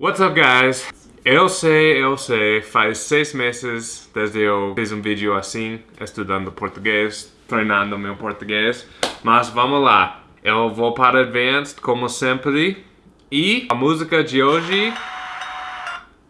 What's up, guys? Eu sei, eu sei, faz seis meses desde eu fiz um vídeo assim, estudando português, treinando meu português, mas vamos lá. Eu vou para Advanced, como sempre, e a música de hoje,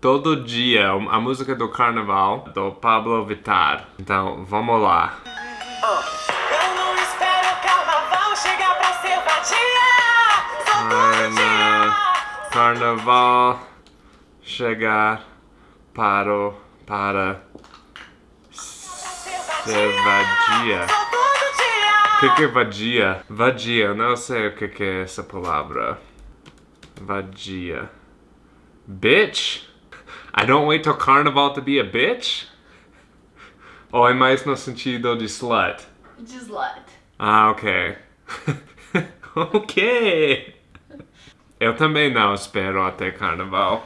todo dia, a música do Carnaval, do Pablo Vittar. Então, vamos lá. Eu Carnaval chegar para para ser vadia. O que, que é vadia? Vadia, eu não sei o que, que é essa palavra. Vadia. Bitch? I don't wait till carnaval to be a bitch? Ou é mais no sentido de slut? De slut. Ah, ok. ok. Eu também não espero até carnaval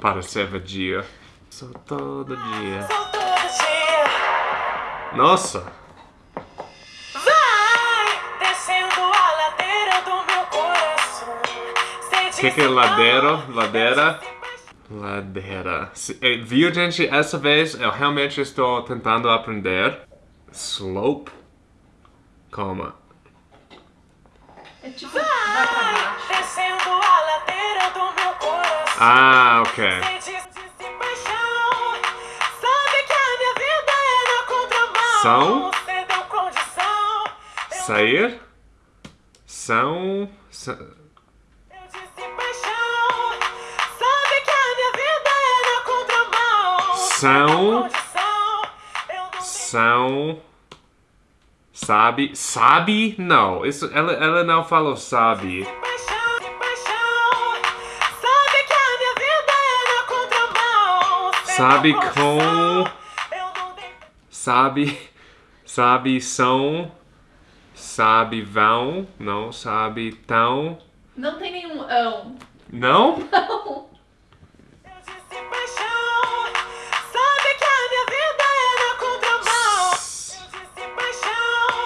para ser vadia. Só todo dia. Só todo dia. Nossa! Vai descendo a ladeira do meu coração. O que, que é ladeira? Ladeira? Ladeira. Eh, Viu, gente? Essa vez eu realmente estou tentando aprender. Slope? Calma. É tipo, vai São? Você deu condição. Eu Sair? São. sa- Eu disse paixão. Sabe que a minha vida é. São- São. Sabe? Sabe? Não. Isso, ela, ela não falou sabe. Sabe com. Sabe. Sabe são. Sabe vão. Não sabe tão. Não tem nenhum ão. Não? Não. Eu disse paixão. Sabe que a minha vida é na contramão. Eu disse paixão.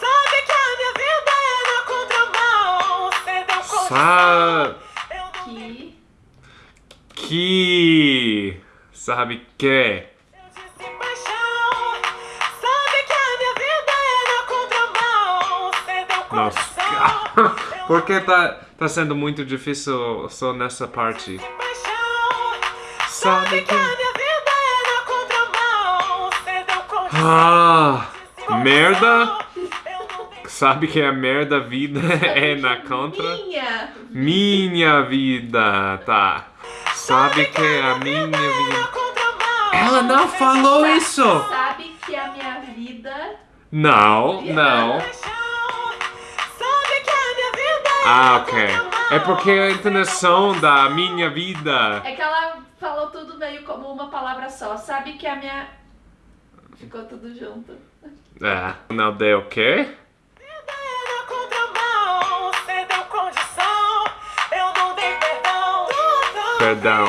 Sabe que a minha vida é na contramão. Você deu condição. Sa Eu não tenho Que. que. Sabe que. Eu disse paixão. Sabe que a minha vida é Nossa. condição. Eu Por que tá, tá sendo muito difícil só nessa parte? Sabe que que. a minha vida é. Ah! Merda? Sabe que a merda vida é na contra? Minha. Minha vida, tá. Sabe que a minha vida. Ela não falou isso! Sabe que a minha vida. Não, não. Paixão. Sabe que a minha vida é Ah, ok. É porque a entonação da minha vida. É que ela falou tudo meio como uma palavra só. Sabe que a minha. Ficou tudo junto. É, não deu o quê? Perdão.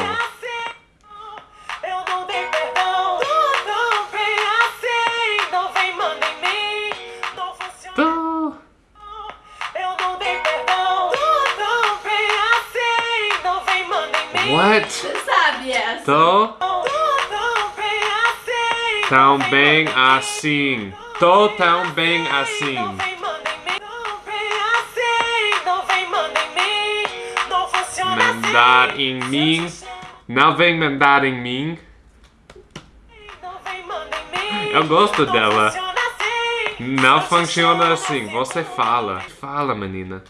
Eu não dei perdão. Tudo bem assim. Não vem, manda em mim. Não funciona. Eu não dei perdão. Tudo bem assim. Não vem, manda em mim. What? Você sabe essa? Tô assim. tão bem assim. Tô tão bem assim. Mandar em mim. Não vem mandar em mim. Eu gosto dela. Não funciona assim. Você fala. Fala, menina.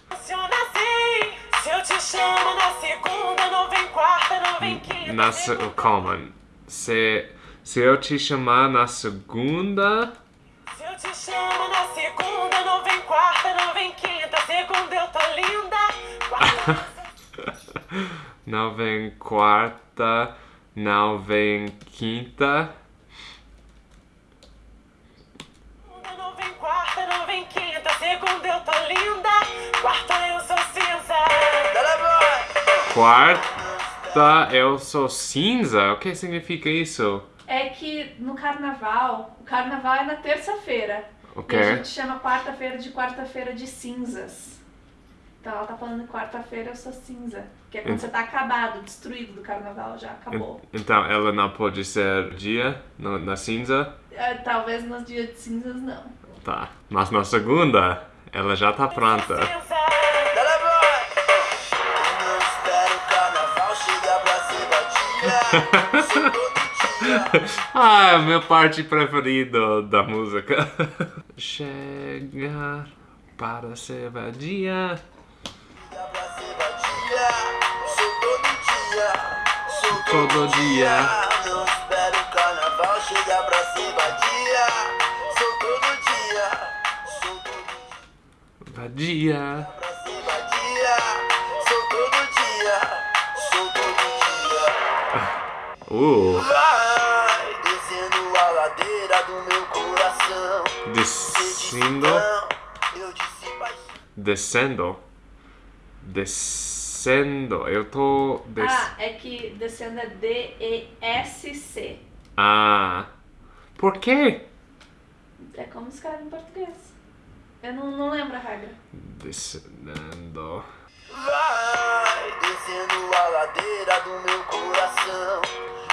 Na. Calma. Se, se eu te chamar na segunda. Se eu te chamo na segunda, não vem quarta, não vem quinta. Segunda eu tô linda. Não vem quarta. Não vem quinta. não vem quarta, não vem quinta. Segunda eu tô linda. Quarta eu sou cinza. Quarta eu sou cinza? O que significa isso? É que no carnaval, o carnaval é na terça-feira. Ok. E a gente chama quarta-feira de quarta-feira de cinzas. Então ela tá falando quarta-feira eu sou cinza. Que é quando você tá acabado, destruído do carnaval, já acabou. Então ela não pode ser dia no- na cinza? É, Talvez nos dias de cinzas não. Tá. Mas na segunda, ela já tá pronta. Ah, é a minha parte preferida da música. Chegar para ser vadia. Todo dia. Não espero o carnaval chegar pra ser vadia. Sou todo dia. Sou todo dia. Vadia. Pra ser vadia. Sou todo dia. Sou todo dia. Uh, Vai descendo a ladeira do meu coração. descendo. Eu disse paixão. Descendo. Descendo. Eu tô. Des... Ah, é que descendo é D-E-S-C. Ah. Por quê? É como escreve em português. Eu não, não lembro a regra. Descendo. Vai descendo a ladeira do meu coração.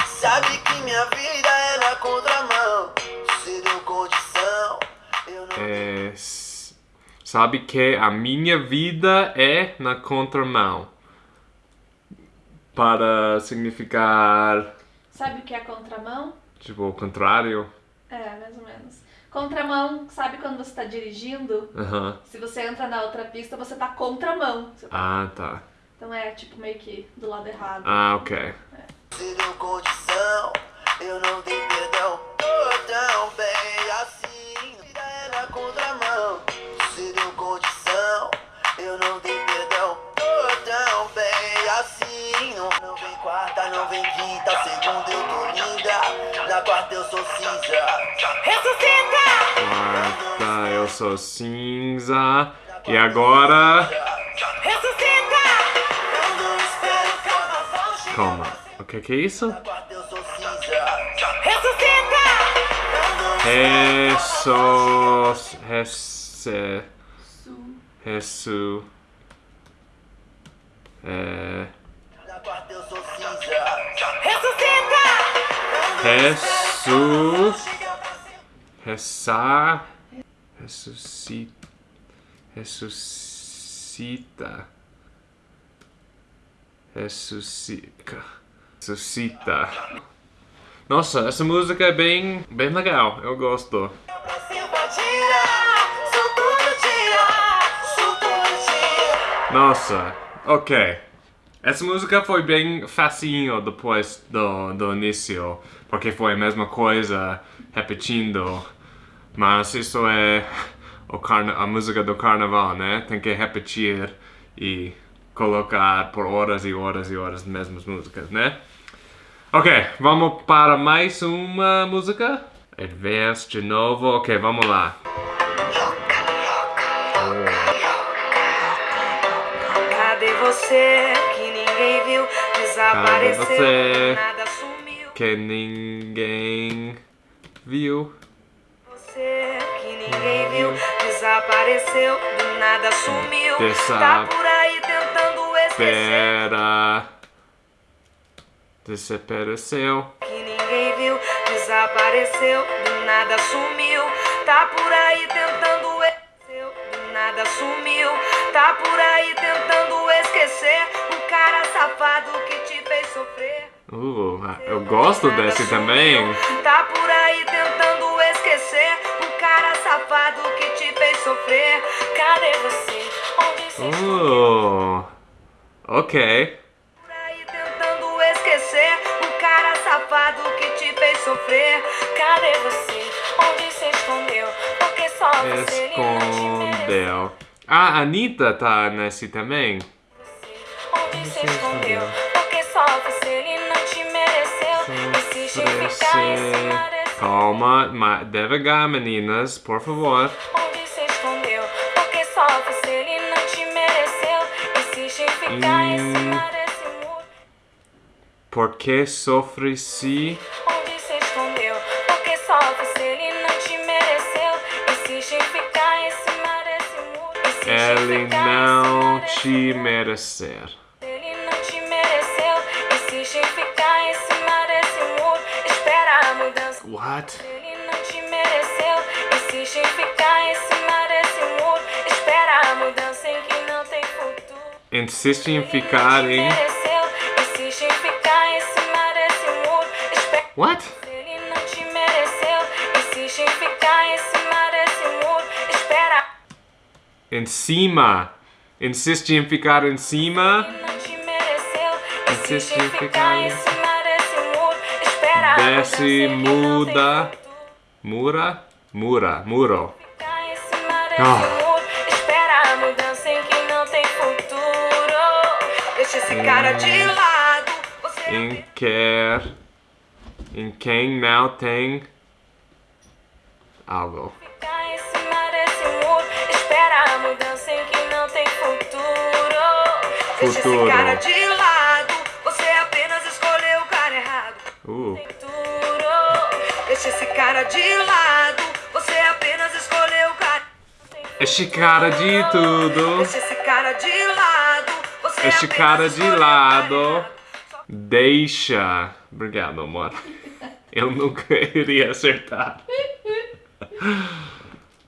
Sabe que minha vida é na contramão. Se deu condição, eu não É, sabe que a minha vida é na contramão. Para significar, Sabe o que é contramão? tipo, o contrário. É, mais ou menos. Contramão, sabe quando você tá dirigindo? Aham. Se você entra na outra pista, você tá contramão. Você tá- Ah, tá. Então é tipo meio que do lado errado. Ah, ok. se deu condição, eu não dei perdão. Tô tão bem assim. Quarta, não vem quinta. Segunda eu tô linda. Na quarta eu sou cinza. Ressuscita! Quarta, eu sou cinza. E agora. Ressuscita! Calma. O que que é isso? Na quarta eu sou cinza. Ressuscita! Sul. Resu. É. Ser Ressar. Ressuscita. Ressuscita. Ressuscita. Ressuscita. Nossa, essa música é bem, bem legal. Eu gosto. Nossa, ok. Essa música foi bem facinho depois do, do início, porque foi a mesma coisa repetindo. Mas isso é a música do carnaval, né? Tem que repetir e colocar por horas e horas e horas as mesmas músicas, né? Ok, vamos para mais uma música. Advance de novo. Ok, vamos lá. Cadê você que ninguém viu? Desapareceu, você? Que ninguém viu. Você que ninguém viu, desapareceu, do nada sumiu. Tá por aí tentando esquecer. Pera. Desapareceu. Que ninguém viu, desapareceu, do nada sumiu. Tá por aí tentando esquecer, do nada sumiu. Tá por aí tentando esquecer o cara safado que te fez sofrer. Uh, eu gosto desse também. Tá por aí tentando esquecer o cara safado que te fez sofrer. Cadê você? Onde você Uh, ok. por aí tentando esquecer o cara safado que te fez sofrer. Cadê você? Onde você escondeu? Porque só você. Escondeu. Ah, a Anitta tá nesse também. Onde você escondeu? Porque só você mereceu. Insiste em em desse Calma, ma- devagar, meninas, por favor. Onde você escondeu? Porque só você ele não te mereceu. Insiste em ficar em Hum. cima desse muro. Por que sofre se Onde você escondeu? Porque só você ele não te mereceu. Insiste em ficar em cima desse muro. Insiste em ele em não te merecer? Ele não te Insiste em ficar What? Ele não te mereceu. Insiste em ficar em cima desse muro. Espera a mudança em que não tem futuro. Insiste em ficar em. mereceu. Insiste em ficar em cima desse muro. Espera. What? Ele não te mereceu. Insiste em ficar em cima desse muro. Espera. Em cima. Insiste em ficar em cima. Insiste em ficar em cima Desce, muda. Mura? Mura. Muro. Ah. muro. Espera a mudança em que não tem futuro. Deixa esse cara de lado. Em quer. Em quem não tem. Algo. Espera a mudança em que não tem futuro. Deixa Futuro. Deixa esse cara de lado. Você apenas escolheu o cara. Este cara de tudo. Deixa esse cara de lado. Você Este cara de lado. Deixa. Obrigado, amor. Eu nunca iria acertar.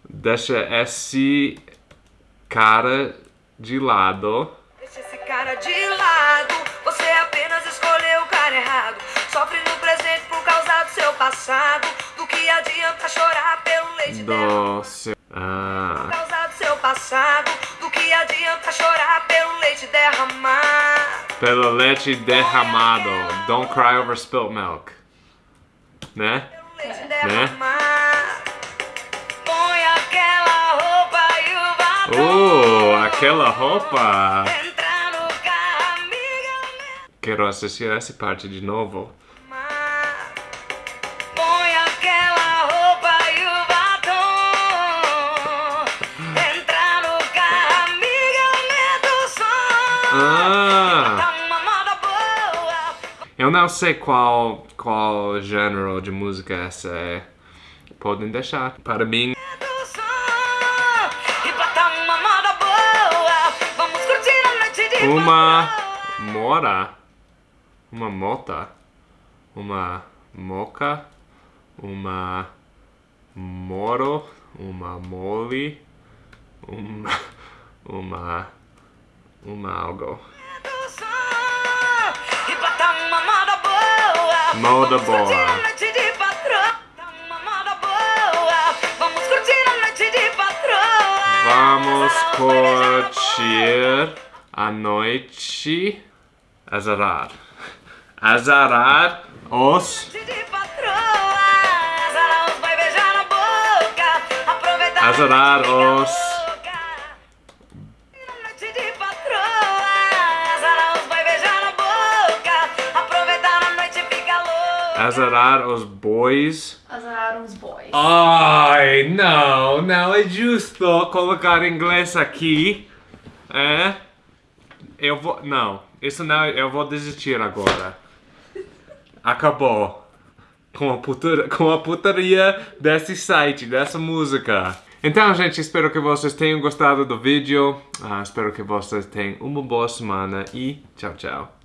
Deixa esse cara de lado. Passado. Do que adianta chorar pelo leite derramado. Seu. Ah. Por causa do seu passado. Do que adianta chorar pelo leite derramar. Pelo leite derramado. Don't cry over spilt milk. Né? Pelo leite derramar. Põe aquela roupa e o batom. Oh, aquela roupa. Entra no carro, amiga. Quero assistir essa parte de novo. Eu não sei qual, qual gênero de música essa é. Podem deixar. Para mim, uma mora. Uma mota. Uma moca. Uma moro. Uma mole. Uma. Uma. Uma algo. Moda boa. Vamos curtir a noite de patrão. Vamos Azarão vai Azarar os boys. Azararam os boys. Ai, não, não é justo colocar inglês aqui. É? Eu vou. Não, isso não, eu vou desistir agora. Acabou. Com a, putar, com a putaria desse site, dessa música. Então, gente, espero que vocês tenham gostado do vídeo. Ah, espero que vocês tenham uma boa semana e tchau, tchau.